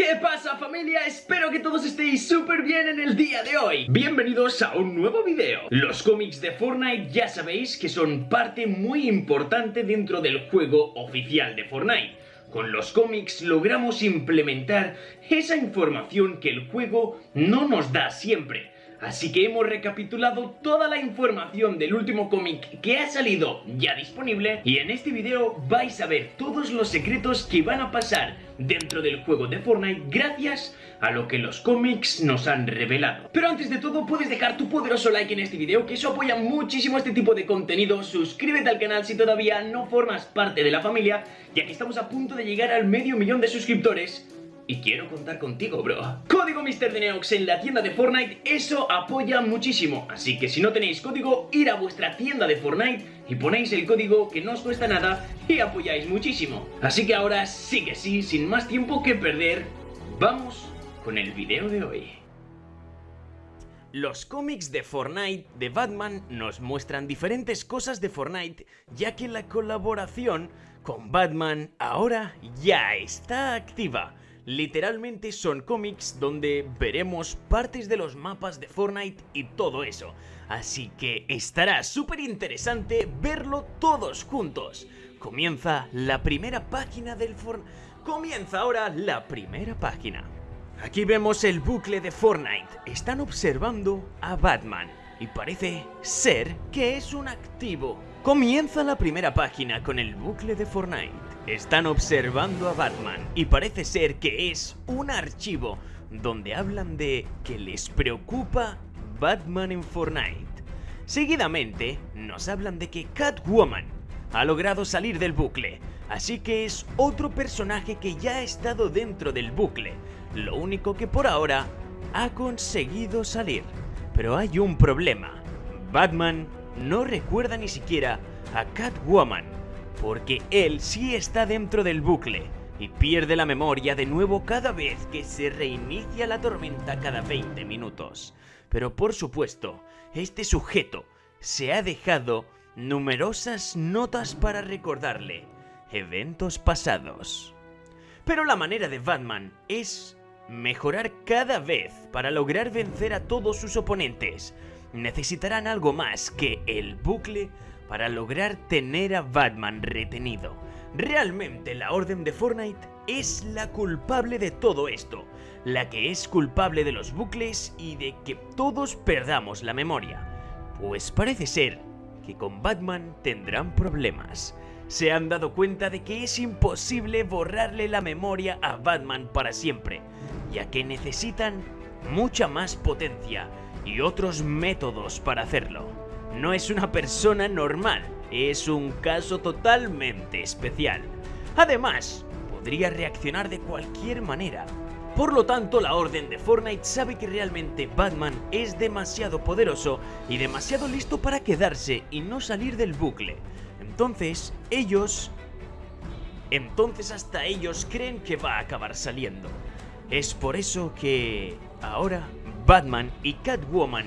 ¿Qué pasa familia? Espero que todos estéis súper bien en el día de hoy. Bienvenidos a un nuevo video. Los cómics de Fortnite ya sabéis que son parte muy importante dentro del juego oficial de Fortnite. Con los cómics logramos implementar esa información que el juego no nos da siempre. Así que hemos recapitulado toda la información del último cómic que ha salido ya disponible y en este video vais a ver todos los secretos que van a pasar dentro del juego de Fortnite gracias a lo que los cómics nos han revelado. Pero antes de todo puedes dejar tu poderoso like en este video que eso apoya muchísimo este tipo de contenido, suscríbete al canal si todavía no formas parte de la familia ya que estamos a punto de llegar al medio millón de suscriptores y quiero contar contigo, bro. Código MrDeneox en la tienda de Fortnite, eso apoya muchísimo. Así que si no tenéis código, ir a vuestra tienda de Fortnite y ponéis el código que no os cuesta nada y apoyáis muchísimo. Así que ahora sí que sí, sin más tiempo que perder, vamos con el video de hoy. Los cómics de Fortnite de Batman nos muestran diferentes cosas de Fortnite ya que la colaboración con Batman ahora ya está activa. Literalmente son cómics donde veremos partes de los mapas de Fortnite y todo eso. Así que estará súper interesante verlo todos juntos. Comienza la primera página del Fortnite. Comienza ahora la primera página. Aquí vemos el bucle de Fortnite. Están observando a Batman. Y parece ser que es un activo. Comienza la primera página con el bucle de Fortnite. Están observando a Batman y parece ser que es un archivo donde hablan de que les preocupa Batman en Fortnite. Seguidamente nos hablan de que Catwoman ha logrado salir del bucle, así que es otro personaje que ya ha estado dentro del bucle, lo único que por ahora ha conseguido salir. Pero hay un problema, Batman no recuerda ni siquiera a Catwoman, porque él sí está dentro del bucle y pierde la memoria de nuevo cada vez que se reinicia la tormenta cada 20 minutos. Pero por supuesto, este sujeto se ha dejado numerosas notas para recordarle eventos pasados. Pero la manera de Batman es mejorar cada vez para lograr vencer a todos sus oponentes. Necesitarán algo más que el bucle para lograr tener a Batman retenido. Realmente la Orden de Fortnite es la culpable de todo esto, la que es culpable de los bucles y de que todos perdamos la memoria. Pues parece ser que con Batman tendrán problemas. Se han dado cuenta de que es imposible borrarle la memoria a Batman para siempre, ya que necesitan mucha más potencia y otros métodos para hacerlo no es una persona normal, es un caso totalmente especial. Además, podría reaccionar de cualquier manera. Por lo tanto, la Orden de Fortnite sabe que realmente Batman es demasiado poderoso y demasiado listo para quedarse y no salir del bucle. Entonces, ellos... Entonces hasta ellos creen que va a acabar saliendo. Es por eso que... Ahora, Batman y Catwoman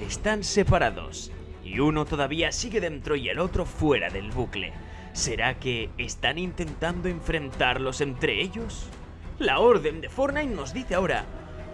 están separados y uno todavía sigue dentro y el otro fuera del bucle. ¿Será que están intentando enfrentarlos entre ellos? La Orden de Fortnite nos dice ahora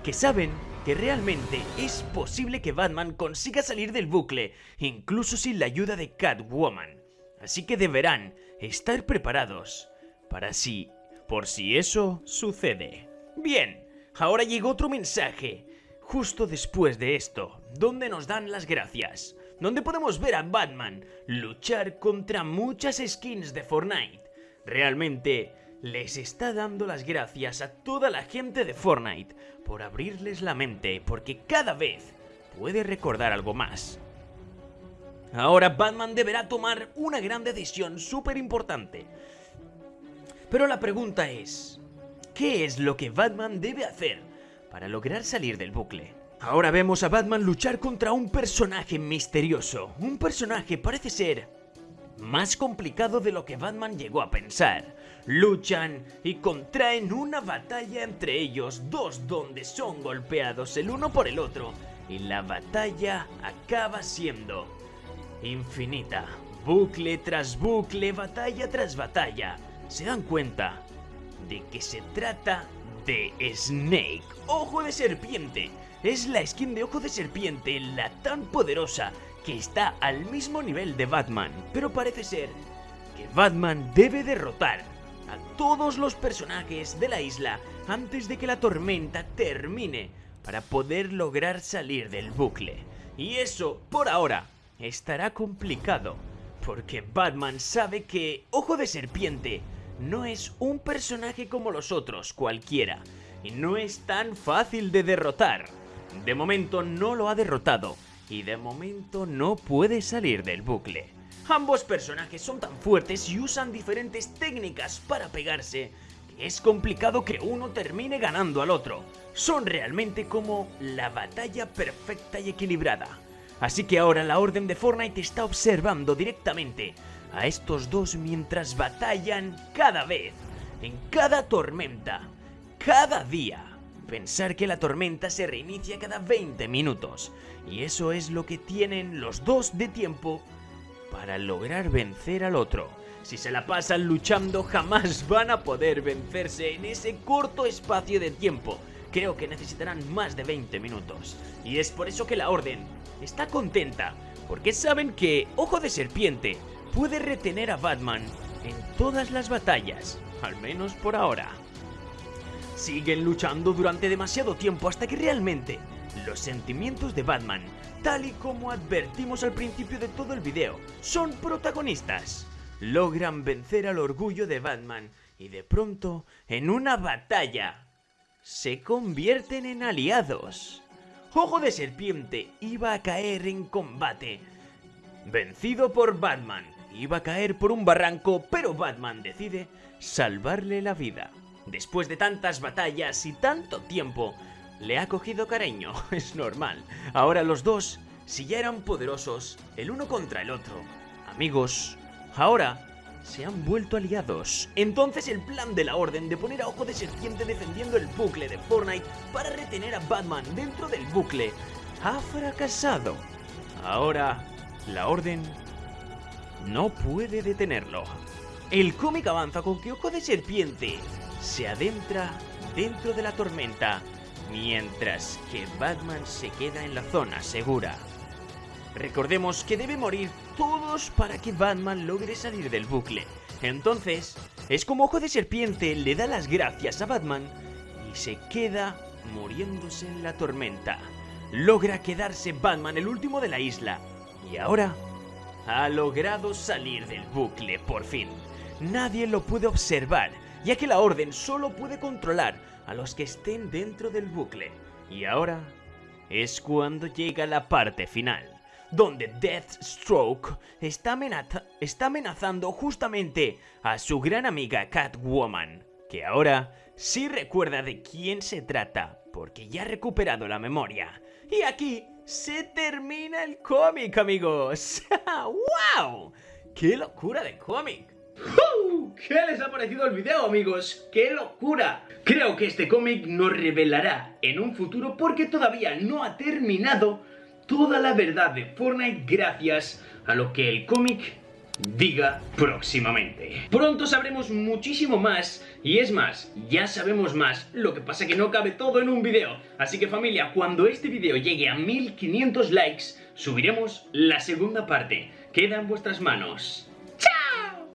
que saben que realmente es posible que Batman consiga salir del bucle, incluso sin la ayuda de Catwoman. Así que deberán estar preparados para si, por si eso sucede. Bien, ahora llega otro mensaje, justo después de esto, donde nos dan las gracias donde podemos ver a Batman luchar contra muchas skins de Fortnite. Realmente les está dando las gracias a toda la gente de Fortnite por abrirles la mente porque cada vez puede recordar algo más. Ahora Batman deberá tomar una gran decisión súper importante. Pero la pregunta es, ¿qué es lo que Batman debe hacer para lograr salir del bucle? Ahora vemos a Batman luchar contra un personaje misterioso. Un personaje parece ser más complicado de lo que Batman llegó a pensar. Luchan y contraen una batalla entre ellos dos donde son golpeados el uno por el otro y la batalla acaba siendo infinita. Bucle tras bucle, batalla tras batalla. Se dan cuenta de que se trata de Snake, Ojo de Serpiente. Es la skin de Ojo de Serpiente, la tan poderosa, que está al mismo nivel de Batman. Pero parece ser que Batman debe derrotar a todos los personajes de la isla antes de que la tormenta termine para poder lograr salir del bucle. Y eso, por ahora, estará complicado, porque Batman sabe que Ojo de Serpiente no es un personaje como los otros cualquiera, y no es tan fácil de derrotar. De momento no lo ha derrotado, y de momento no puede salir del bucle. Ambos personajes son tan fuertes y usan diferentes técnicas para pegarse, que es complicado que uno termine ganando al otro. Son realmente como la batalla perfecta y equilibrada. Así que ahora la Orden de Fortnite está observando directamente a estos dos mientras batallan cada vez, en cada tormenta, cada día. Pensar que la tormenta se reinicia cada 20 minutos, y eso es lo que tienen los dos de tiempo para lograr vencer al otro. Si se la pasan luchando jamás van a poder vencerse en ese corto espacio de tiempo. Creo que necesitarán más de 20 minutos. Y es por eso que la Orden está contenta, porque saben que Ojo de Serpiente puede retener a Batman en todas las batallas, al menos por ahora. Siguen luchando durante demasiado tiempo hasta que realmente los sentimientos de Batman, tal y como advertimos al principio de todo el video, son protagonistas. Logran vencer al orgullo de Batman y de pronto, en una batalla, se convierten en aliados. Ojo de Serpiente iba a caer en combate. Vencido por Batman, iba a caer por un barranco, pero Batman decide salvarle la vida. Después de tantas batallas y tanto tiempo, le ha cogido cariño, es normal. Ahora los dos, si ya eran poderosos, el uno contra el otro, amigos, ahora se han vuelto aliados. Entonces el plan de la Orden de poner a Ojo de Serpiente defendiendo el bucle de Fortnite para retener a Batman dentro del bucle ha fracasado. Ahora, la Orden no puede detenerlo. El cómic avanza con que Ojo de Serpiente se adentra dentro de la tormenta, mientras que Batman se queda en la zona segura. Recordemos que debe morir todos para que Batman logre salir del bucle. Entonces, es como Ojo de Serpiente le da las gracias a Batman y se queda muriéndose en la tormenta. Logra quedarse Batman el último de la isla y ahora ha logrado salir del bucle por fin. Nadie lo puede observar, ya que la Orden solo puede controlar a los que estén dentro del bucle. Y ahora es cuando llega la parte final donde Deathstroke está, amenazando justamente a su gran amiga Catwoman, que ahora sí recuerda de quién se trata, porque ya ha recuperado la memoria. Y aquí se termina el cómic, amigos. ¡Wow! ¡Qué locura de cómic! ¿Qué les ha parecido el video, amigos? ¡Qué locura! Creo que este cómic nos revelará en un futuro porque todavía no ha terminado toda la verdad de Fortnite gracias a lo que el cómic diga próximamente. Pronto sabremos muchísimo más y es más, ya sabemos más, lo que pasa que no cabe todo en un video. Así que familia, cuando este video llegue a 1500 likes, subiremos la segunda parte. Queda en vuestras manos.